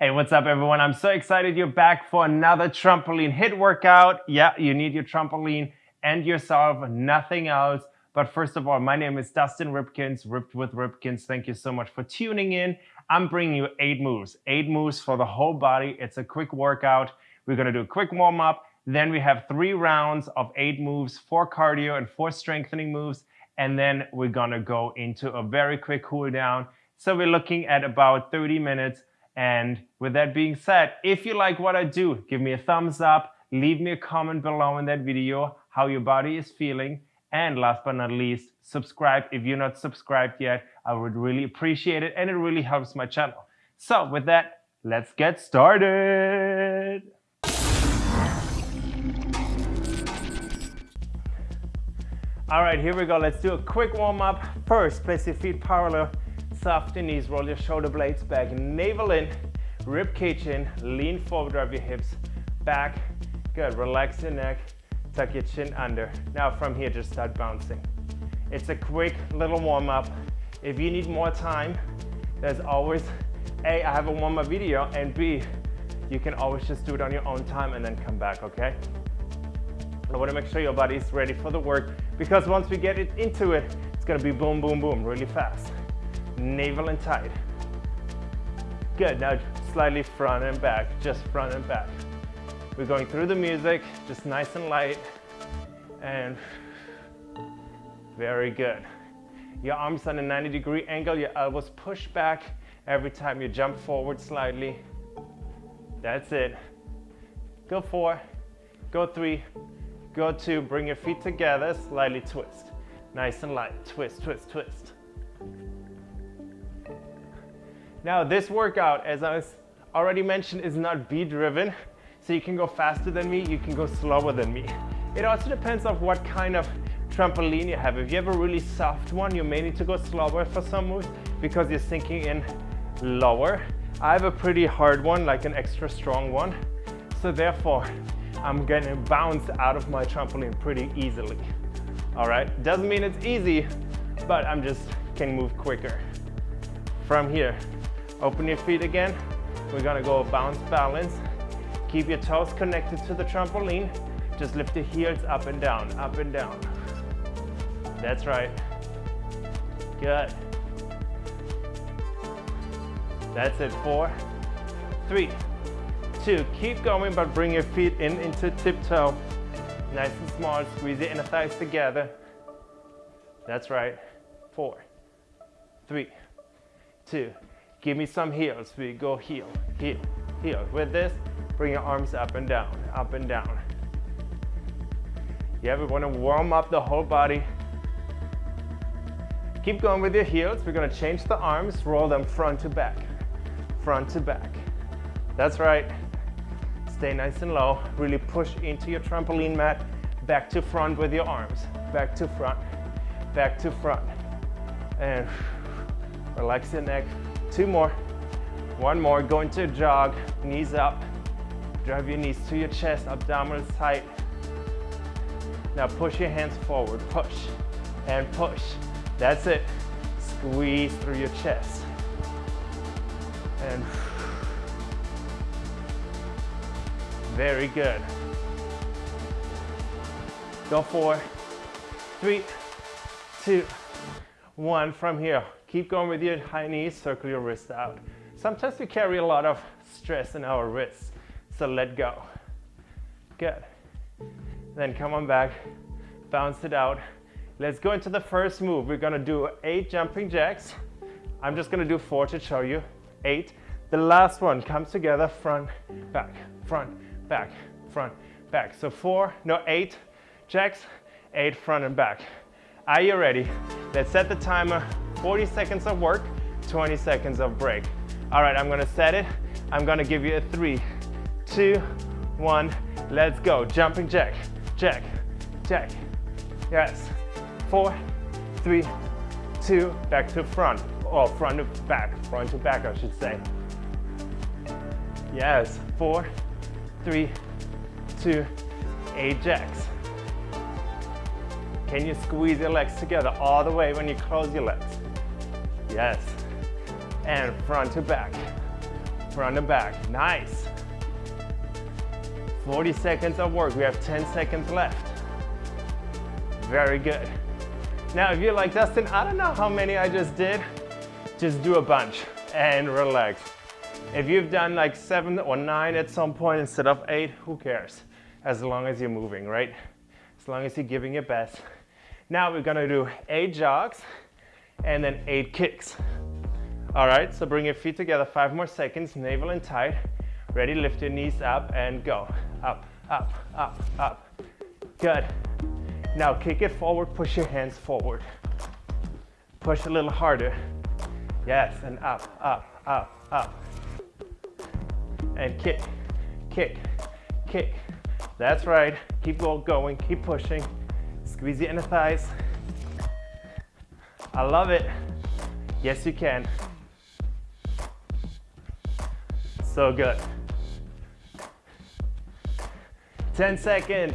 Hey, what's up everyone? I'm so excited you're back for another trampoline HIIT workout. Yeah, you need your trampoline and yourself, nothing else. But first of all, my name is Dustin Ripkins, Ripped with Ripkins. Thank you so much for tuning in. I'm bringing you eight moves, eight moves for the whole body. It's a quick workout. We're gonna do a quick warm up. Then we have three rounds of eight moves, four cardio and four strengthening moves. And then we're gonna go into a very quick cool down. So we're looking at about 30 minutes and with that being said, if you like what I do, give me a thumbs up, leave me a comment below in that video how your body is feeling. And last but not least, subscribe if you're not subscribed yet. I would really appreciate it and it really helps my channel. So with that, let's get started. All right, here we go. Let's do a quick warm up. First, place your feet parallel soft knees, roll your shoulder blades back, navel in, rib cage in, lean forward, drive your hips back. Good, relax your neck, tuck your chin under. Now from here, just start bouncing. It's a quick little warm up. If you need more time, there's always, A, I have a warm up video, and B, you can always just do it on your own time and then come back, okay? I wanna make sure your body is ready for the work because once we get it into it, it's gonna be boom, boom, boom, really fast navel and tight. Good, now slightly front and back, just front and back. We're going through the music, just nice and light, and very good. Your arms on a 90 degree angle, your elbows push back every time you jump forward slightly. That's it. Go four, go three, go two, bring your feet together, slightly twist. Nice and light, twist, twist, twist. Now this workout, as I already mentioned, is not beat driven. So you can go faster than me, you can go slower than me. It also depends on what kind of trampoline you have. If you have a really soft one, you may need to go slower for some moves because you're sinking in lower. I have a pretty hard one, like an extra strong one. So therefore, I'm gonna bounce out of my trampoline pretty easily. All right, doesn't mean it's easy, but I'm just can move quicker. From here, Open your feet again. We're gonna go bounce balance. Keep your toes connected to the trampoline. Just lift the heels up and down, up and down. That's right. Good. That's it, four, three, two. Keep going, but bring your feet in into tiptoe. Nice and small, squeeze your inner thighs together. That's right. Four, three, two, Give me some heels. We go heel, heel, heel. With this, bring your arms up and down, up and down. Yeah, we want to warm up the whole body. Keep going with your heels. We're to change the arms, roll them front to back, front to back. That's right. Stay nice and low. Really push into your trampoline mat. Back to front with your arms. Back to front, back to front. And relax your neck, Two more. One more, go into a jog, knees up. Drive your knees to your chest, abdominals tight. Now push your hands forward, push and push. That's it. Squeeze through your chest. And very good. Go four, three, two, one. From here, Keep going with your high knees, circle your wrist out. Sometimes we carry a lot of stress in our wrists, so let go. Good. Then come on back, bounce it out. Let's go into the first move. We're gonna do eight jumping jacks. I'm just gonna do four to show you. Eight. The last one comes together, front, back, front, back, front, back. So four, no, eight jacks, eight front and back. Are you ready? Let's set the timer 40 seconds of work, 20 seconds of break. All right, I'm gonna set it. I'm gonna give you a three, two, one, let's go. Jumping jack, jack, jack. Yes, four, three, two, back to front, or front to back, front to back, I should say. Yes, four, three, two, eight jacks. Can you squeeze your legs together all the way when you close your legs? Yes. And front to back, front to back. Nice. 40 seconds of work. We have 10 seconds left. Very good. Now, if you're like, Dustin, I don't know how many I just did, just do a bunch and relax. If you've done like seven or nine at some point instead of eight, who cares? As long as you're moving, right? As long as you're giving your best. Now we're gonna do eight jogs and then eight kicks. All right, so bring your feet together, five more seconds, navel in tight. Ready, lift your knees up and go. Up, up, up, up. Good. Now kick it forward, push your hands forward. Push a little harder. Yes, and up, up, up, up. And kick, kick, kick. That's right. Keep going, keep pushing. Squeeze the inner thighs. I love it. Yes, you can. So good. 10 seconds.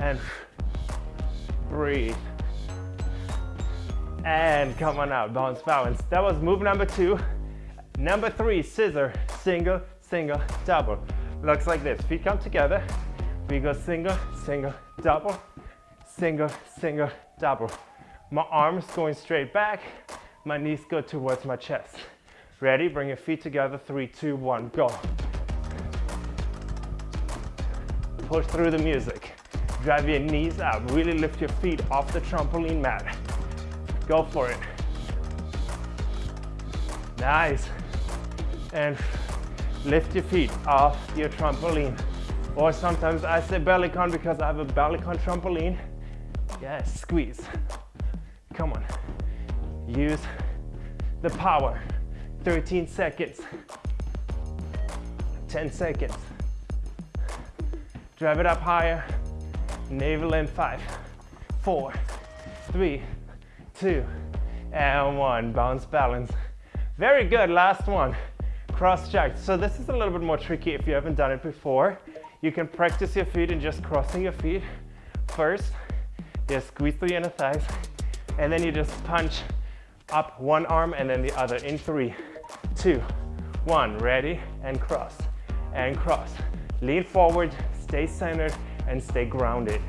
And breathe. And come on out, bounce balance. That was move number two. Number three, scissor, single, single, double. Looks like this, feet come together. We go single, single, double, single, single, double. My arms going straight back, my knees go towards my chest. Ready? Bring your feet together. Three, two, one, go. Push through the music. Drive your knees up. Really lift your feet off the trampoline mat. Go for it. Nice. And lift your feet off your trampoline. Or sometimes I say bellicon because I have a bellicon trampoline. Yes, squeeze. Come on. Use the power. 13 seconds. 10 seconds. Drive it up higher. Navel in five, four, three, two, and one. Bounce balance. Very good, last one. Cross jack. So this is a little bit more tricky if you haven't done it before. You can practice your feet and just crossing your feet first. Just squeeze through your inner thighs and then you just punch up one arm and then the other in three, two, one. Ready? And cross, and cross. Lean forward, stay centered, and stay grounded.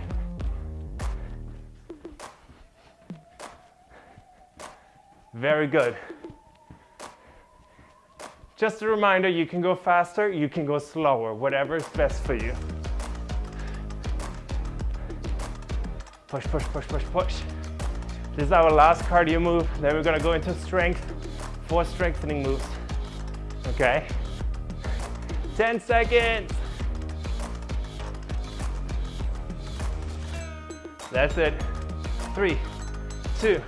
Very good. Just a reminder, you can go faster, you can go slower, whatever is best for you. Push, push, push, push, push. This is our last cardio move. Then we're gonna go into strength, four strengthening moves. Okay? 10 seconds. That's it. Three, two,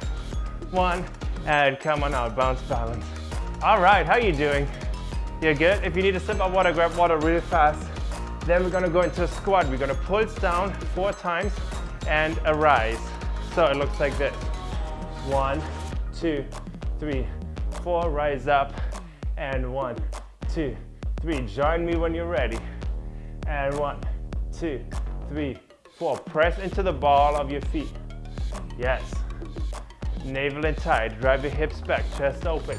one, and come on out, bounce balance. All right, how you doing? You're good? If you need a sip of water, grab water really fast. Then we're gonna go into a squat. We're gonna pulse down four times and arise. So it looks like this. One, two, three, four, rise up, and one, two, three. Join me when you're ready. And one, two, three, four. Press into the ball of your feet. Yes. Navel in tight. Drive your hips back, chest open.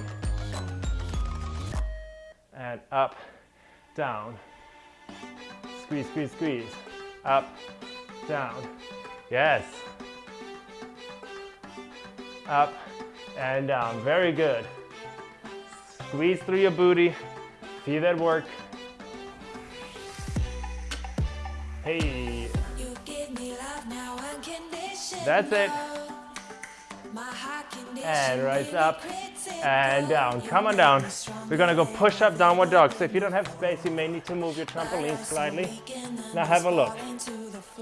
And up, down. Squeeze, squeeze, squeeze. Up, down. Yes. Up and down. Very good. Squeeze through your booty. See that work. Hey. That's it. And rise up and down. Come on down. We're gonna go push up downward dog. So if you don't have space, you may need to move your trampoline slightly. Now have a look.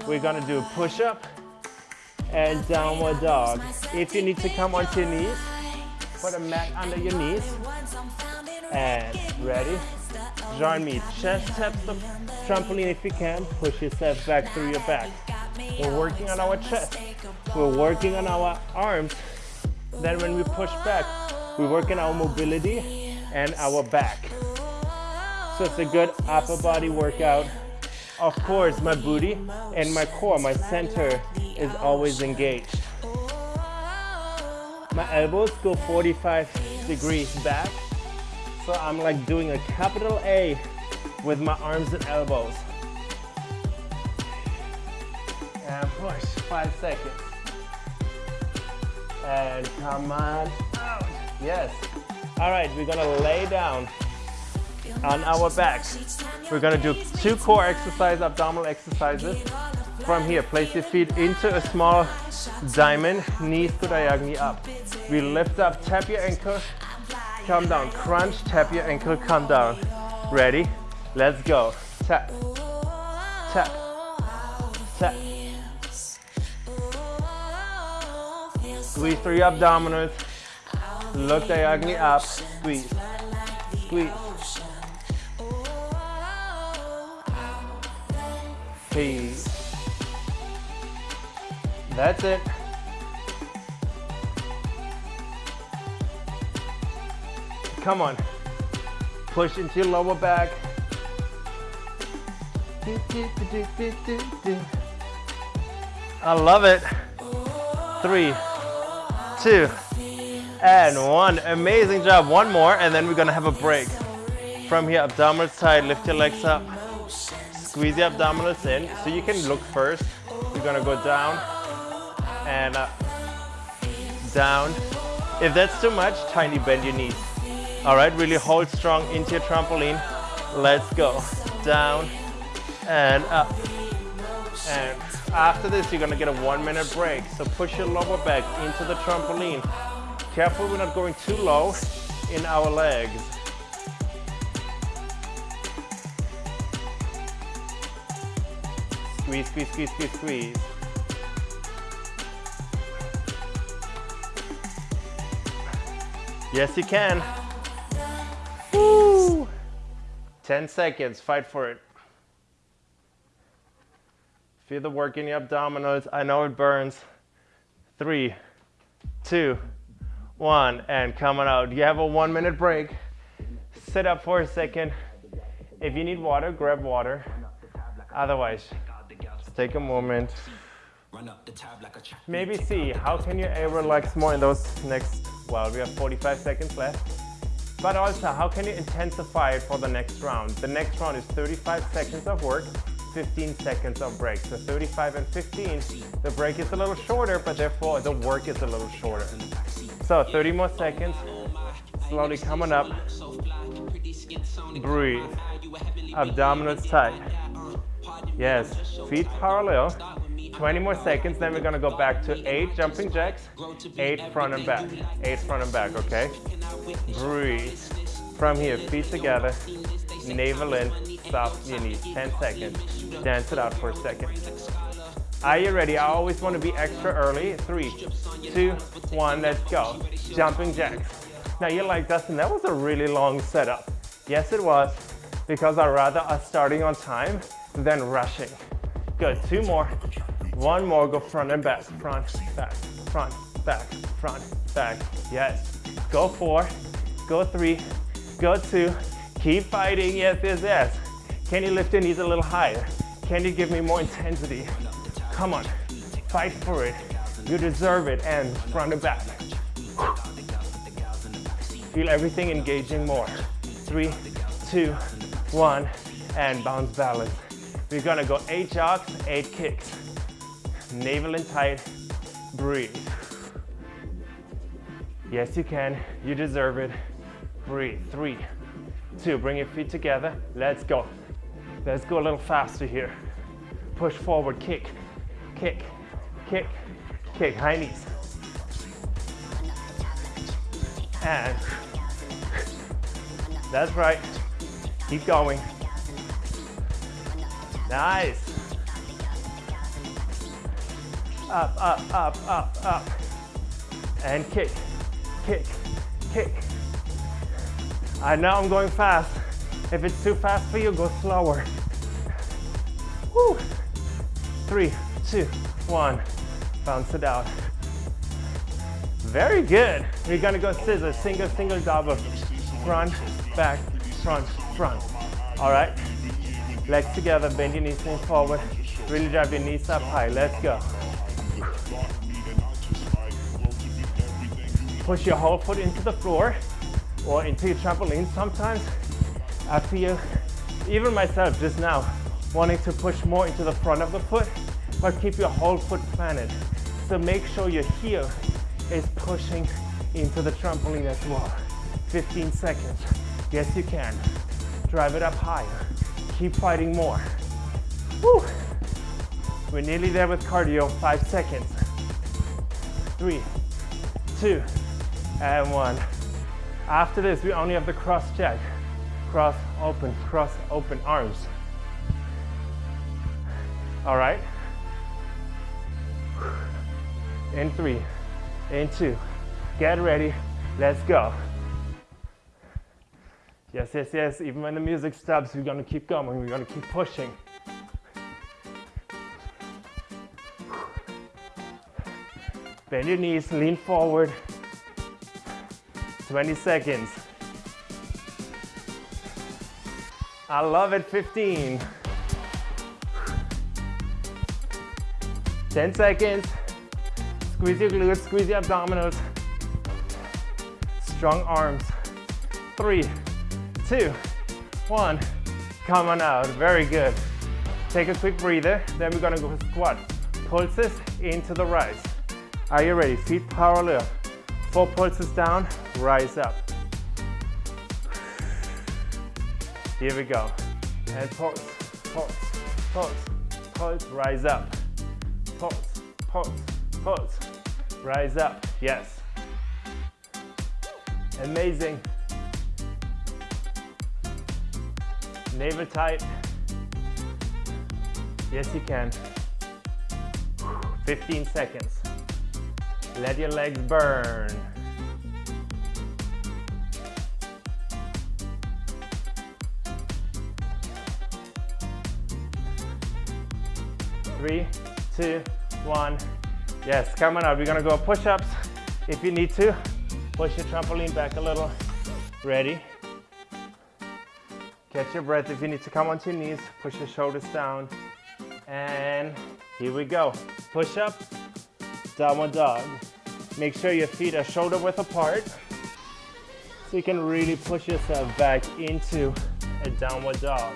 We're gonna do push up and downward dog. If you need to come onto your knees, put a mat under your knees. And ready? Join me. Chest taps the trampoline if you can. Push yourself back through your back. We're working on our chest. We're working on our arms. Then when we push back, we work on our mobility and our back. So it's a good upper body workout. Of course, my booty and my core, my center is always engaged. My elbows go 45 degrees back. So I'm like doing a capital A with my arms and elbows. And push, five seconds. And come on out. Yes. All right, we're gonna lay down on our backs. We're gonna do two core exercise, abdominal exercises. From here, place your feet into a small diamond, knees to diagonally up. We lift up, tap your ankle, come down, crunch, tap your ankle, come down. Ready? Let's go. Tap, tap, tap. Squeeze your abdominals. Look diagonally up, squeeze, squeeze. Peace. That's it. Come on. Push into your lower back. I love it. Three, two, and one. Amazing job. One more, and then we're gonna have a break. From here, abdominals tight, lift your legs up. Squeeze the abdominals in. So you can look first. You're gonna go down and up, down. If that's too much, tiny bend your knees. All right, really hold strong into your trampoline. Let's go. Down and up. And after this, you're gonna get a one minute break. So push your lower back into the trampoline. Careful we're not going too low in our legs. Squeeze, squeeze, squeeze, squeeze, squeeze. Yes, you can. Woo! 10 seconds, fight for it. Feel the work in your abdominals. I know it burns. Three, two, one, and coming out. You have a one minute break. Sit up for a second. If you need water, grab water. Otherwise, just take a moment. Maybe see, how can you relax more in those next, well, we have 45 seconds left. But also, how can you intensify it for the next round? The next round is 35 seconds of work, 15 seconds of break. So 35 and 15, the break is a little shorter, but therefore the work is a little shorter. So 30 more seconds, slowly coming up. Breathe, abdominals tight. Yes, feet parallel. 20 more seconds, then we're gonna go back to eight jumping jacks, eight front and back, eight front and back, okay? Breathe. From here, feet together, navel in, soft your knees, 10 seconds. Dance it out for a second. Are you ready? I always want to be extra early. Three, two, one, let's go. Jumping jacks. Now you're like, Dustin, that was a really long setup. Yes, it was, because I rather us starting on time than rushing. Good, two more. One more, go front and back, front, back, front, back, front, back. Yes. Go four, go three, go two. Keep fighting, yes, yes, yes. Can you lift your knees a little higher? Can you give me more intensity? Come on, fight for it. You deserve it, and front and back. Feel everything engaging more. Three, two, one, and bounce balance. We're gonna go eight jogs, eight kicks. Navel in tight, breathe. Yes, you can, you deserve it. Breathe, three, two, bring your feet together. Let's go. Let's go a little faster here. Push forward, kick, kick, kick, kick, high knees. And that's right. Keep going. Nice. Up, up, up, up, up. And kick, kick, kick. I now I'm going fast. If it's too fast for you, go slower. Woo. Three, two, one. Bounce it out. Very good. We're gonna go scissors, single, single, double. Front, back, front, front. All right. Legs together, bend your knees, lean forward. Really drive your knees up high. Let's go. Push your whole foot into the floor. or into your trampoline sometimes, I feel, even myself just now, wanting to push more into the front of the foot, but keep your whole foot planted. So make sure your heel is pushing into the trampoline as well. 15 seconds. Yes, you can. Drive it up higher. Keep fighting more. Woo. We're nearly there with cardio. Five seconds. Three, two, and one. After this, we only have the cross jack. Cross, open, cross, open arms. All right. In three, in two. Get ready. Let's go. Yes, yes, yes. Even when the music stops, we're gonna keep going. We're gonna keep pushing. Bend your knees, lean forward. 20 seconds. I love it, 15. 10 seconds. Squeeze your glutes, squeeze your abdominals. Strong arms. Three, two, one. Come on out, very good. Take a quick breather, then we're gonna go squat. Pulses into the rise. Are you ready? Feet parallel. Four pulses down, rise up. Here we go. And pulse, pulse, pulse, pulse, rise up. Pulse, pulse, pulse, rise up. Yes. Amazing. Navel tight. Yes, you can. 15 seconds. Let your legs burn. Three, two, one. Yes, come on up. We're gonna go push-ups. If you need to, push your trampoline back a little. Ready? Catch your breath. If you need to come onto your knees, push your shoulders down. And here we go. Push up, downward dog. Make sure your feet are shoulder width apart so you can really push yourself back into a downward dog.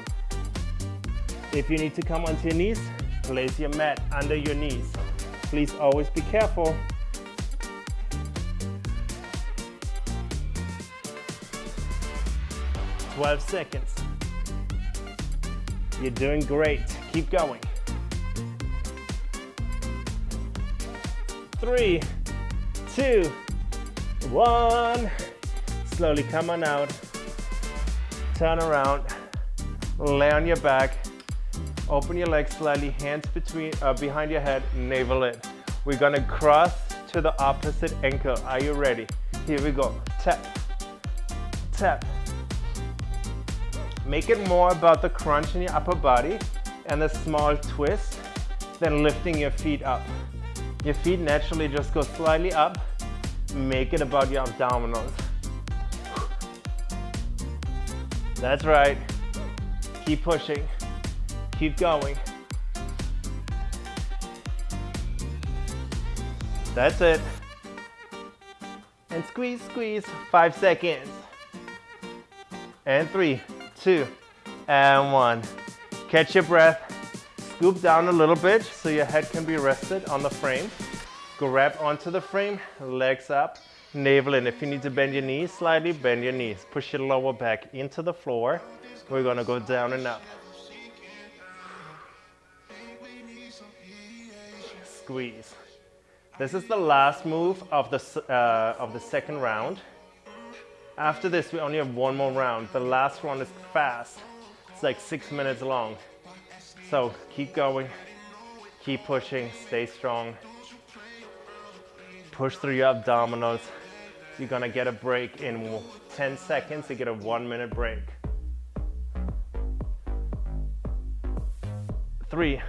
If you need to come onto your knees, place your mat under your knees. Please always be careful. Twelve seconds. You're doing great. Keep going. Three, two, one. Slowly come on out. Turn around. Lay on your back. Open your legs slightly, hands between, uh, behind your head, navel in. We're gonna cross to the opposite ankle. Are you ready? Here we go. Tap, tap. Make it more about the crunch in your upper body and the small twist than lifting your feet up. Your feet naturally just go slightly up. Make it about your abdominals. That's right. Keep pushing. Keep going. That's it. And squeeze, squeeze. Five seconds. And three, two, and one. Catch your breath. Scoop down a little bit so your head can be rested on the frame. Grab onto the frame, legs up, navel in. If you need to bend your knees slightly, bend your knees. Push your lower back into the floor. We're gonna go down and up. Squeeze. This is the last move of the, uh, of the second round. After this, we only have one more round. The last one is fast. It's like six minutes long. So keep going, keep pushing, stay strong. Push through your abdominals. You're gonna get a break in 10 seconds, you get a one minute break. Three,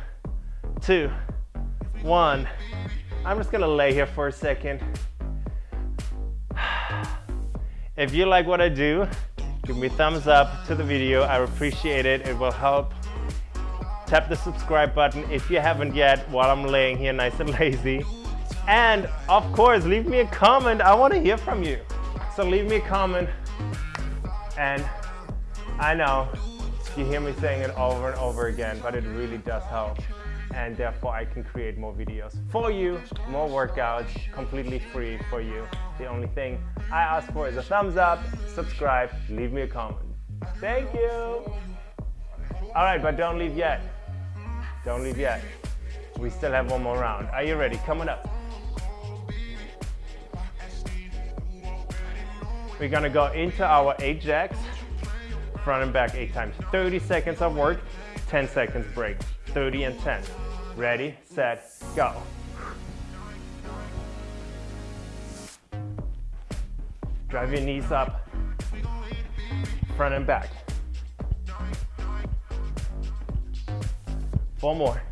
two, one. I'm just gonna lay here for a second. If you like what I do, give me thumbs up to the video. I appreciate it. It will help tap the subscribe button if you haven't yet while I'm laying here nice and lazy. And of course, leave me a comment. I want to hear from you. So leave me a comment And I know you hear me saying it over and over again, but it really does help. And therefore I can create more videos for you, more workouts, completely free for you. The only thing I ask for is a thumbs up, subscribe, leave me a comment. Thank you. All right, but don't leave yet. Don't leave yet. We still have one more round. Are you ready? Coming up. We're gonna go into our eight jacks, front and back eight times. 30 seconds of work, 10 seconds break. 30 and 10. Ready, set, go. Drive your knees up, front and back. Four more.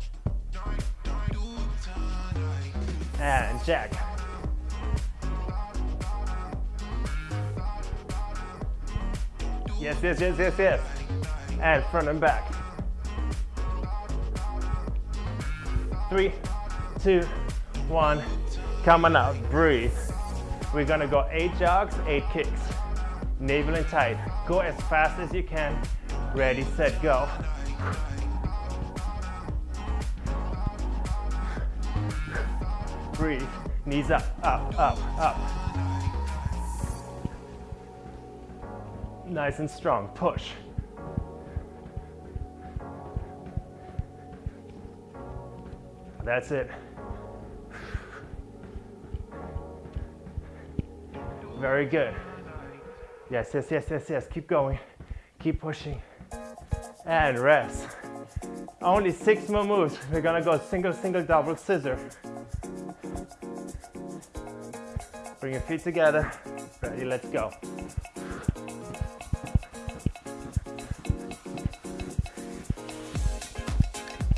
And jack. Yes, yes, yes, yes, yes. And front and back. Three, two, one. Coming out, breathe. We're gonna go eight jogs, eight kicks. Navel and tight. Go as fast as you can. Ready, set, go. Breathe. Knees up, up, up, up. Nice and strong. Push. That's it. Very good. Yes, yes, yes, yes, yes. Keep going. Keep pushing. And rest. Only six more moves. We're gonna go single, single, double, scissor. Bring your feet together. Ready, let's go.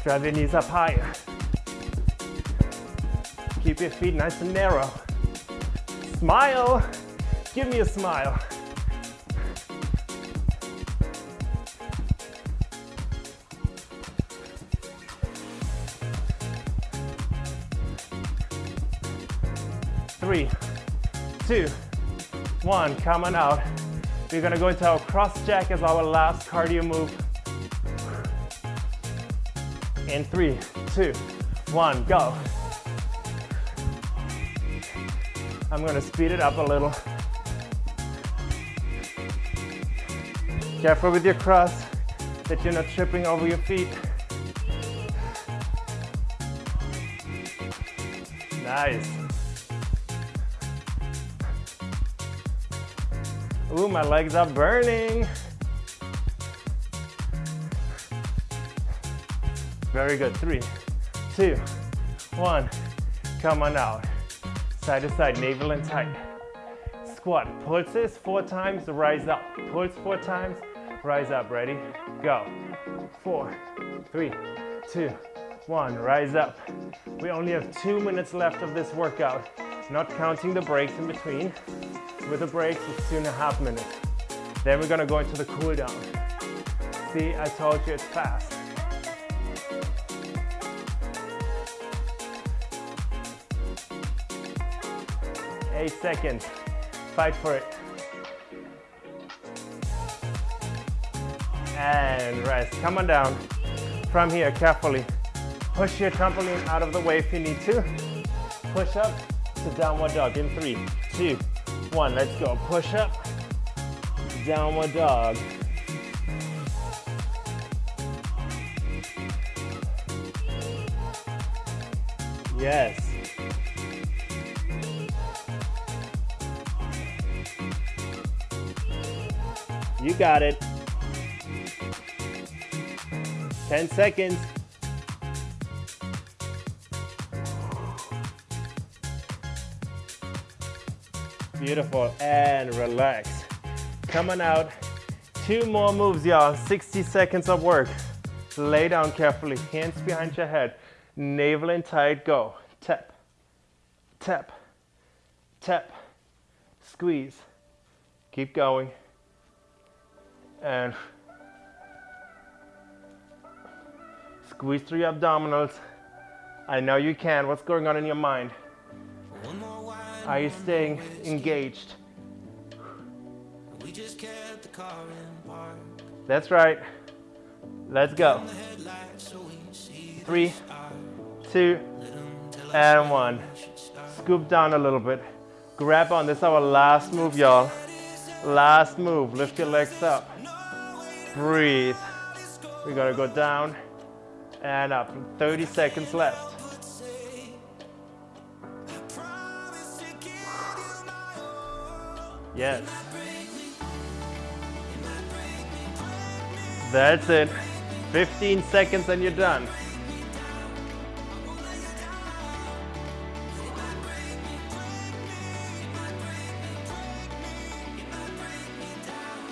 Drive your knees up higher. Keep your feet nice and narrow. Smile. Give me a smile. One, coming out. We're gonna go into our cross jack as our last cardio move. In three, two, one, go. I'm gonna speed it up a little. Careful with your cross, that you're not tripping over your feet. Nice. Ooh, my legs are burning. Very good. Three, two, one. Come on out. Side to side, navel in tight. Squat. Pulses four times, rise up. Pulse four times, rise up. Ready? Go. Four, three, two, one. Rise up. We only have two minutes left of this workout, not counting the breaks in between. With the breaks, it's two and a half minutes. Then we're gonna go into the cool down. See, I told you it's fast. Eight seconds. Fight for it. And rest. Come on down. From here, carefully. Push your trampoline out of the way if you need to. Push up to downward dog in three, two, one. Let's go. Push up, downward dog. Yes. You got it. 10 seconds. Beautiful, and relax. Coming out, two more moves, y'all. 60 seconds of work. Lay down carefully, hands behind your head. Navel in tight, go. Tap, tap, tap, squeeze. Keep going. And squeeze through your abdominals. I know you can. What's going on in your mind? Are you staying engaged? We just kept the car in park. That's right. Let's go. Three, two, and one. Scoop down a little bit. Grab on. This is our last move, y'all. Last move. Lift your legs up. Breathe. We're gonna go down and up. 30 seconds left. Yes. That's it. 15 seconds and you're done.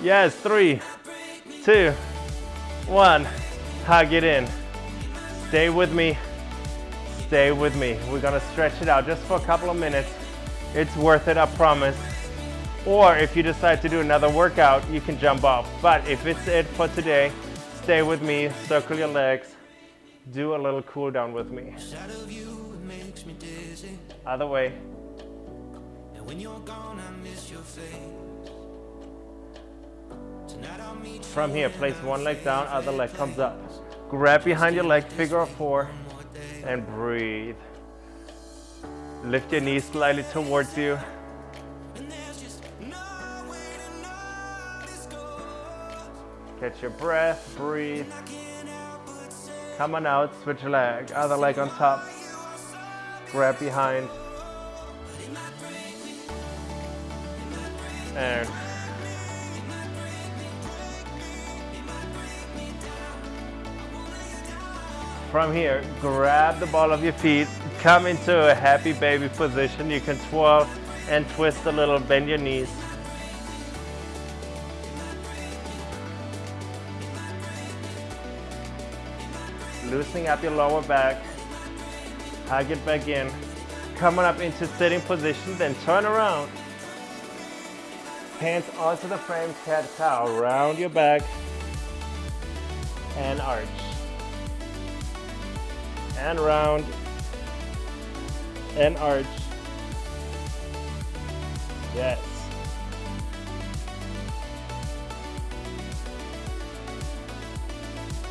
Yes, three, two, one. Hug it in. Stay with me. Stay with me. We're gonna stretch it out just for a couple of minutes. It's worth it, I promise. Or if you decide to do another workout, you can jump off. But if it's it for today, stay with me, circle your legs, do a little cool down with me. Other way. From here, place one leg down, other leg comes up. Grab behind your leg, figure of four, and breathe. Lift your knees slightly towards you. Catch your breath, breathe. Come on out, switch leg, other leg on top. Grab behind. And from here, grab the ball of your feet, come into a happy baby position. You can twirl and twist a little, bend your knees. Loosening up your lower back, hug it back in, coming up into sitting position, then turn around. Hands onto the frame, cat cow, round your back, and arch. And round, and arch. Yes.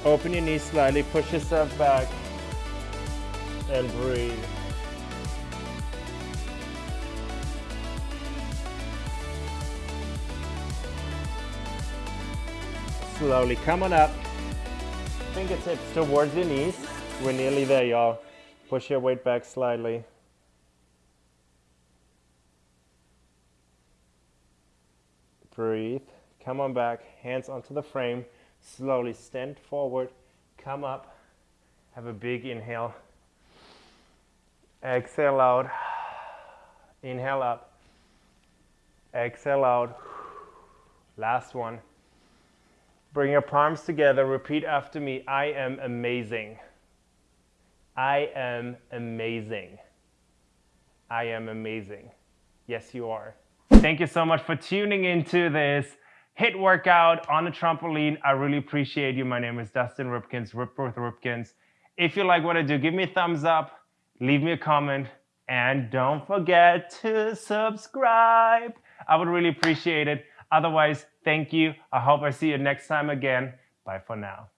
Open your knees slightly, push yourself back, and breathe. Slowly come on up. Fingertips towards your knees. We're nearly there, y'all. Push your weight back slightly. Breathe. Come on back. Hands onto the frame. Slowly stand forward, come up, have a big inhale. Exhale out, inhale up, exhale out. Last one. Bring your palms together, repeat after me. I am amazing. I am amazing. I am amazing. Yes, you are. Thank you so much for tuning into this HIIT workout on a trampoline. I really appreciate you. My name is Dustin Ripkins, Ripped with Ripkins. If you like what I do, give me a thumbs up, leave me a comment, and don't forget to subscribe. I would really appreciate it. Otherwise, thank you. I hope I see you next time again. Bye for now.